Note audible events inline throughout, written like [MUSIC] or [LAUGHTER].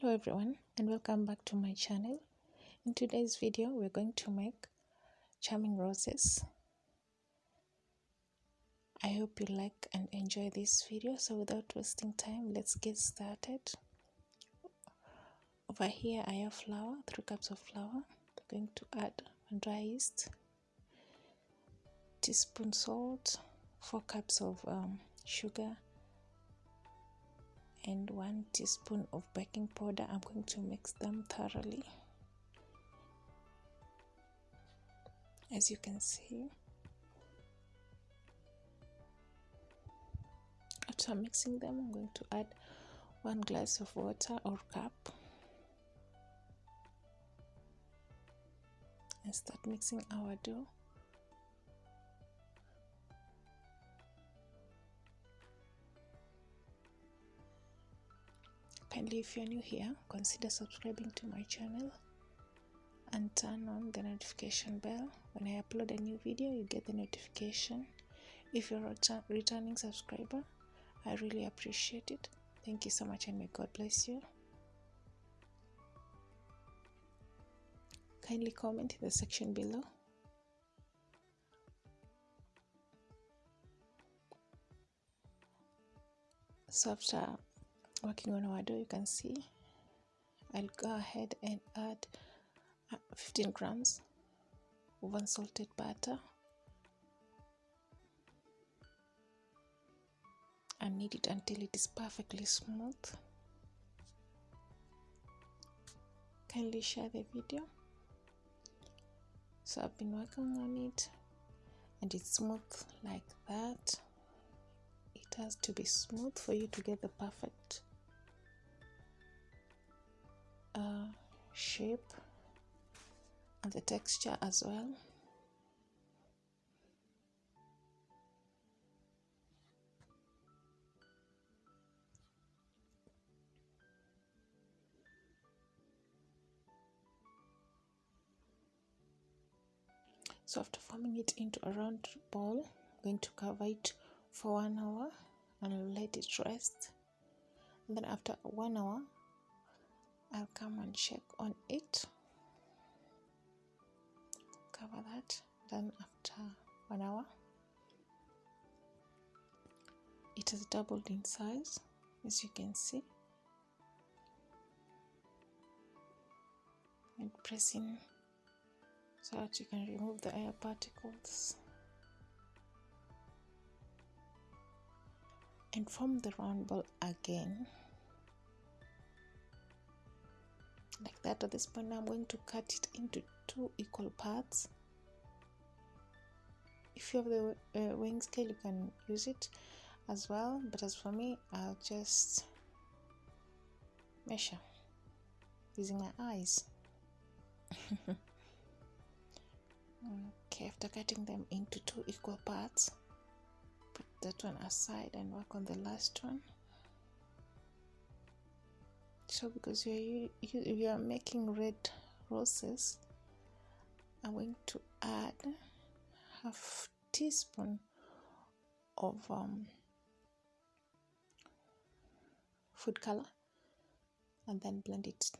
hello everyone and welcome back to my channel. In today's video we're going to make charming roses. I hope you like and enjoy this video. So without wasting time let's get started. Over here i have flour three cups of flour I'm going to add dry yeast teaspoon salt four cups of um, sugar and one teaspoon of baking powder. I'm going to mix them thoroughly. As you can see. After mixing them i'm going to add one glass of water or cup. And start mixing our dough kindly if you're new here consider subscribing to my channel and turn on the notification bell. When i upload a new video you get the notification. If you're a returning subscriber i really appreciate it. Thank you so much and may god bless you. Kindly comment in the section below. So after working on our dough you can see. I'll go ahead and add uh, 15 grams of unsalted butter. And knead it until it is perfectly smooth. Kindly share the video. So I've been working on it and it's smooth like that. It has to be smooth for you to get the perfect uh, shape and the texture as well. So after forming it into a round ball I'm going to cover it for one hour and let it rest. And then after one hour I'll come and check on it. Cover that. Then after one hour it has doubled in size as you can see. And pressing so that you can remove the air particles. And form the round ball again like that at this point I'm going to cut it into two equal parts. If you have the uh, weighing scale you can use it as well but as for me I'll just measure using my eyes. [LAUGHS] Okay after cutting them into two equal parts put that one aside and work on the last one so because you you, you are making red roses I'm going to add half teaspoon of um, food color and then blend it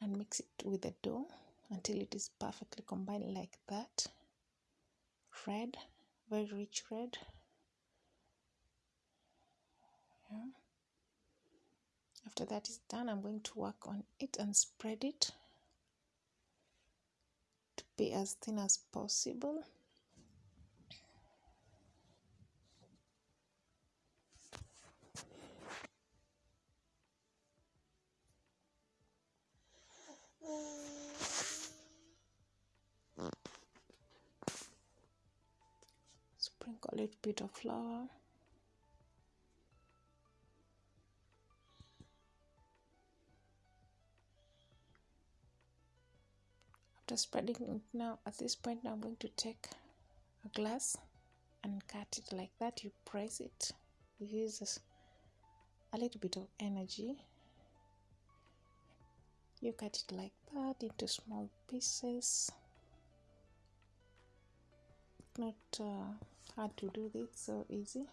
and mix it with the dough until it is perfectly combined like that. Red very rich red after that is done I'm going to work on it and spread it to be as thin as possible. Sprinkle a little bit of flour after spreading it. Now at this point now I'm going to take a glass and cut it like that. You press it uses a little bit of energy. You cut it like that into small pieces. Not uh, hard to do this so easy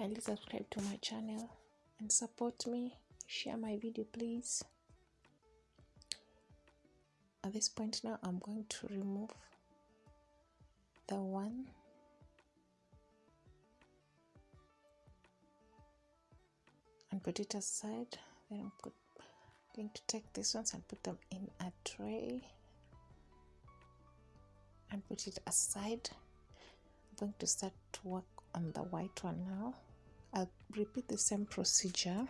kindly subscribe to my channel and support me. Share my video please. At this point now I'm going to remove the one and put it aside. Then I'm going to take these ones and put them in a tray and put it aside. I'm going to start to work on the white one now I'll repeat the same procedure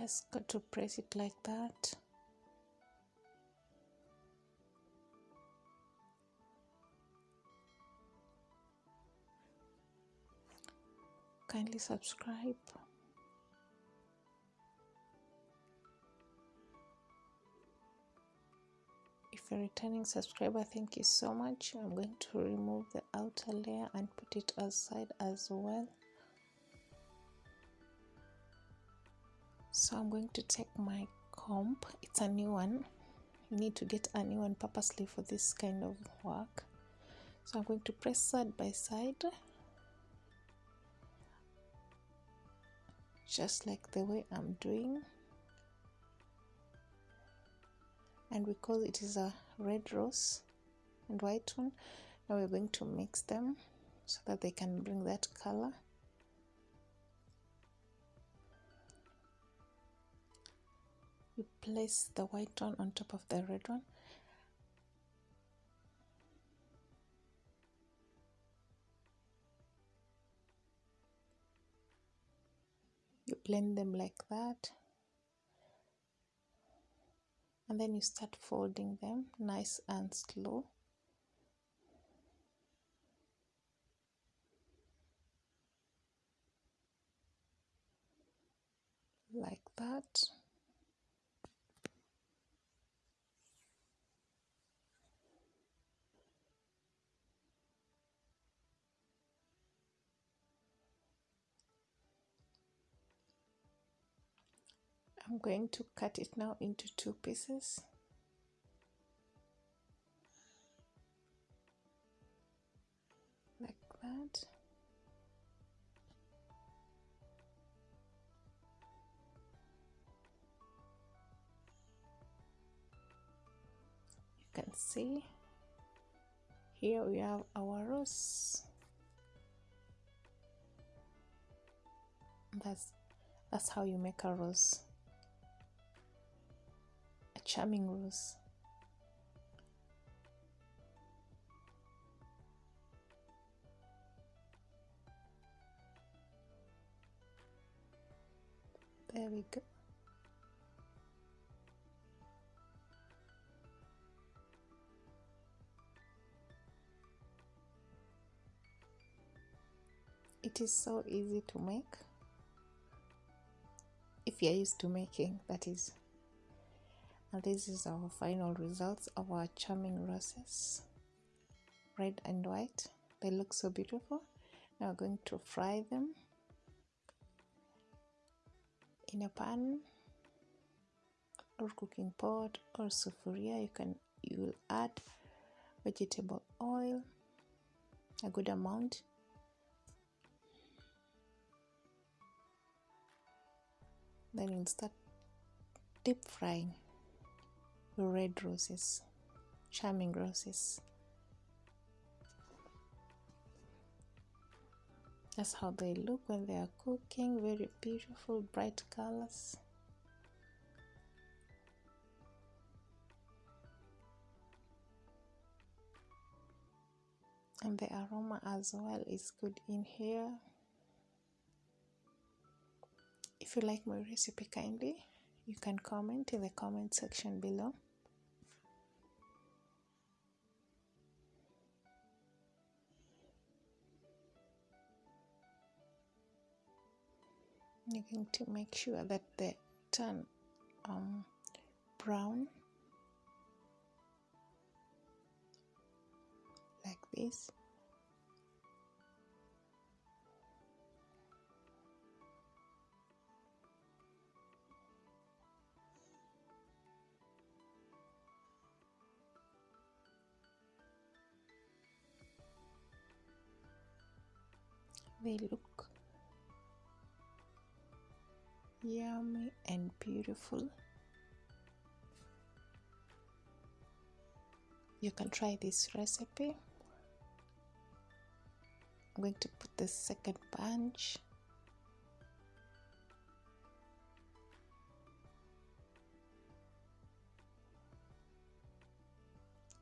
just got to press it like that. Kindly subscribe. If you're returning subscriber thank you so much. I'm going to remove the outer layer and put it aside as well so I'm going to take my comb it's a new one. You need to get a new one purposely for this kind of work. So I'm going to press side by side. Just like the way I'm doing. And because it is a red rose and white one. Now we're going to mix them so that they can bring that color place the white one on top of the red one. You blend them like that. And then you start folding them nice and slow. Like that I'm going to cut it now into two pieces. Like that. You can see here we have our rose. That's that's how you make a rose charming rose. There we go. It is so easy to make. If you're used to making that is and this is our final results of our charming roses red and white. They look so beautiful. Now we're going to fry them in a pan or cooking pot or sufuria. You can you will add vegetable oil a good amount. Then you'll start deep frying red roses charming roses. That's how they look when they are cooking very beautiful bright colors. And the aroma as well is good in here. If you like my recipe kindly you can comment in the comment section below going to make sure that they turn um, brown? Like this? They look yummy and beautiful. You can try this recipe. I'm going to put the second bunch.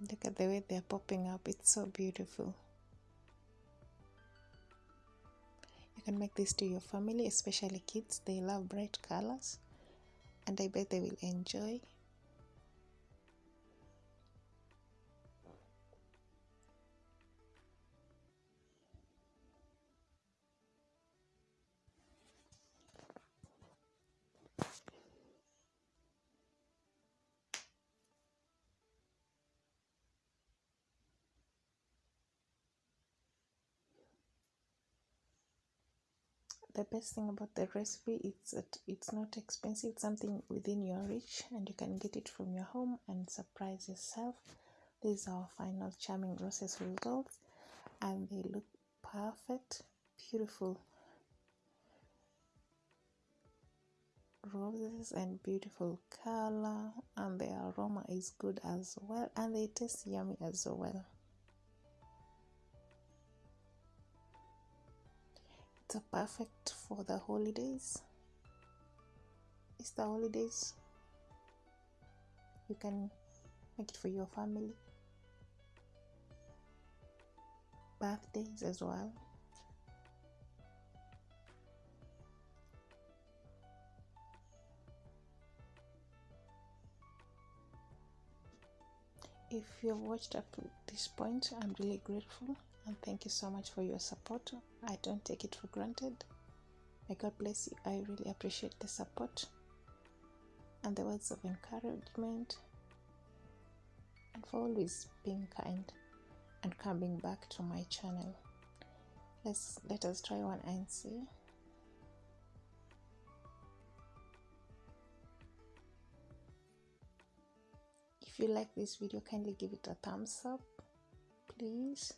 Look at the way they're popping up. It's so beautiful can make this to your family especially kids. They love bright colors and i bet they will enjoy the best thing about the recipe is that it's not expensive something within your reach and you can get it from your home and surprise yourself. These are our final charming roses results and they look perfect beautiful roses and beautiful color and the aroma is good as well and they taste yummy as well it's a perfect for the holidays. It's the holidays. You can make it for your family. Birthdays as well. If you've watched up to this point i'm really grateful and thank you so much for your support. I don't take it for granted. May god bless you. I really appreciate the support and the words of encouragement and for always being kind and coming back to my channel. Let's let us try one and see. If you like this video kindly give it a thumbs up please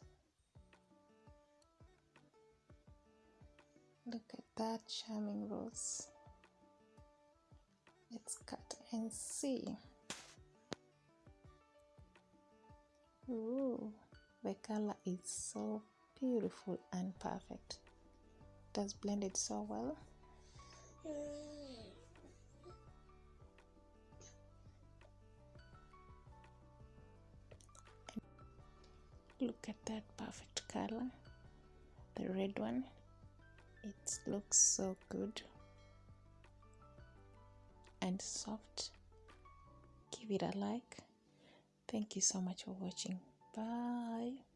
look at that charming rose. Let's cut and see. Ooh, the color is so beautiful and perfect. It has blended so well. Look at that perfect color the red one it looks so good and soft. Give it a like. Thank you so much for watching. Bye